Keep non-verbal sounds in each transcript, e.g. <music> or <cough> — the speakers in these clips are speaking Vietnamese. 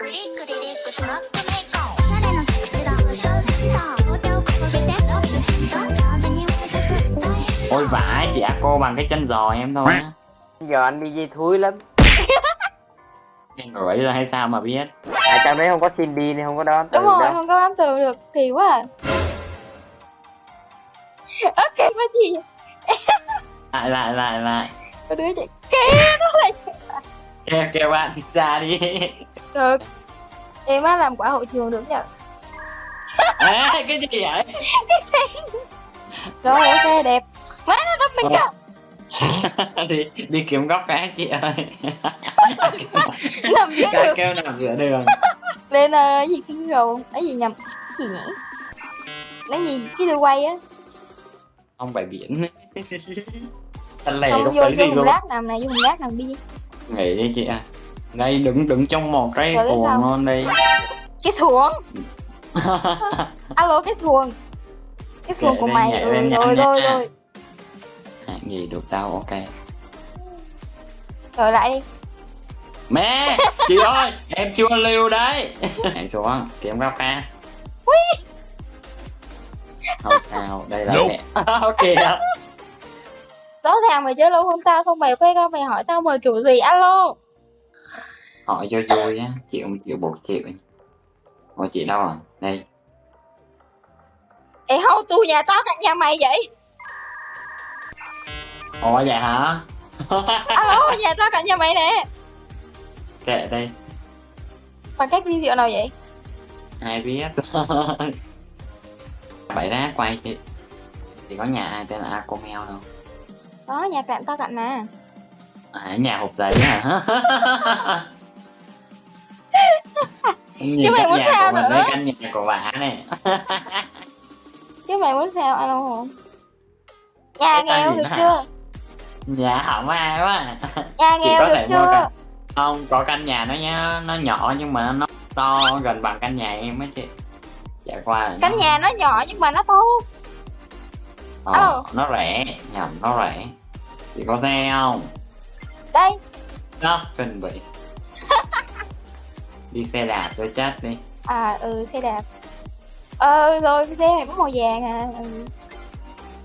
クリックリリックトラックメーカーおしゃれな口だショーセンター両手を掲げてラップジャージにワイシャツダイ Ôi vãi chị A cô bằng cái chân giò em thôi á giờ anh đi dây thúi lắm <laughs> Em gửi ra hay sao mà biết à trong đấy không có Cindy nên không có đón từ Đúng rồi, đâu không có bám tường được, kỳ quá à <laughs> Ok quá chị Lại lại lại lại Có đứa chạy Kìa, nó lại chạy Kêu kêu bạn thì ra đi. Được. Em á làm quả hội trường được nhờ. Ê, cái gì vậy? Cái xe. Rồi ok đẹp. Má nó đâm mình kìa đi đi kiếm góc cái chị ơi. Nằm Cái đường kêu nằm giữa đường. Lên cái gì cái gầu? Cái gì nhầm? Cái gì nhỉ? Lấy gì? Cái đuôi quay á. Không phải biển. <laughs> Thật lẻ Không vô vô gì luôn. rác nằm này vô hùng rác nằm đi Nghỉ đi chị ơi đây đứng đứng trong một cái Rồi, xuồng luôn đi. Cái xuồng. <laughs> Alo cái xuồng. Cái xuồng Kệ của mày. ừ, rồi rồi rồi. Hạng gì được đâu ok. Rồi lại đi. Mẹ chị ơi em chưa lưu đấy. <laughs> Hãy xuống kiếm góc ca không sao đây là mẹ. <laughs> Ok Ràng mày chơi lâu không sao Xong mày phê ra mày hỏi tao mời kiểu gì? Alo. Hỏi cho vui á chịu không chịu buộc chịu. Ủa chị đâu à đây. Ê không tôi nhà tao cạnh nhà mày vậy? Ủa vậy hả? <laughs> Alo nhà tao cạnh nhà mày nè. Kệ đi. Bằng cách vi diệu nào vậy? Ai biết. <laughs> Bảy rác quay chị thì có nhà ai tên là Acomel đâu Đó nhà cạnh tao cạnh mà. À, nhà hộp giấy hả <laughs> Nhìn Chứ mày muốn nhà sao nữa? đây căn nhà của bà này Chứ mày muốn sao alo không Nhà tao nghèo được nó chưa? Nhà không ai quá Nhà Chỉ nghèo được chưa? căn không có căn nhà nó nhá nó nhỏ nhưng mà nó to gần bằng căn nhà em á chị. Dạ qua Căn nó- nhà nó nhỏ nhưng mà nó to ờ, Ờ. nó rẻ nhầm nó rẻ chị có xe không? Đây. Đó cần bị <laughs> đi xe đạp cho chết đi. À ừ xe đạp. Ờ rồi xe mày có màu vàng à.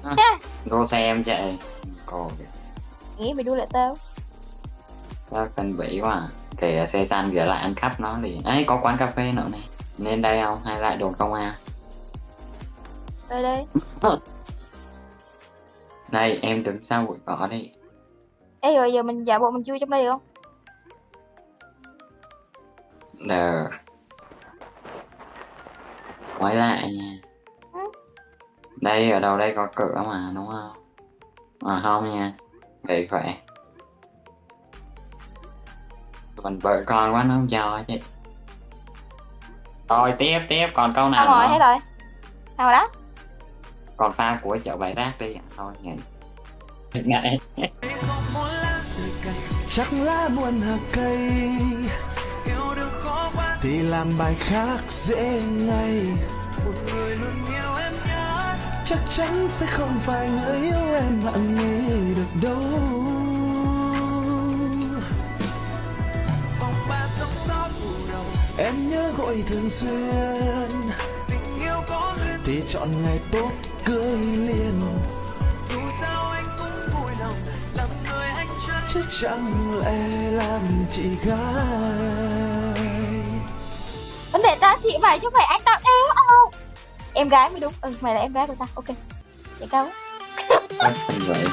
Ừ. đua xe em chạy. Cô Nghĩ mày đua lại tao. Đó cần bị quá à. kìa xe xanh gửi lại ăn cắp nó thì ấy có quán cà phê nữa này. Nên đây không? Hay lại đồn công an? Rồi đây <laughs> đây em đứng sau bụi cỏ đi Ê rồi giờ mình giả bộ mình chui trong đây được không Đờ. Quay lại nha. Ừ. Đây ở đâu đây có cửa mà đúng không? À không nha. Để khỏe. Còn vợ con quá nó không cho chứ. Rồi tiếp tiếp còn câu nào Xong rồi hết rồi Xong rồi đó Còn pha của chợ bày rác đi. Thôi nghỉ. Ngại. chắc lá buồn hạt cây thì làm bài khác dễ ngay chắc chắn sẽ không phải người yêu em nặng nề được đâu em nhớ gọi thường xuyên thì chọn ngày tốt cưới liền. Chứ chẳng lẽ làm chị gái? Vấn đề tao chị mày chứ không phải anh tao đéo alo Em gái mới đúng. Ừ mày là em gái của tao. Ok. Vậy cao Thôi, vậy.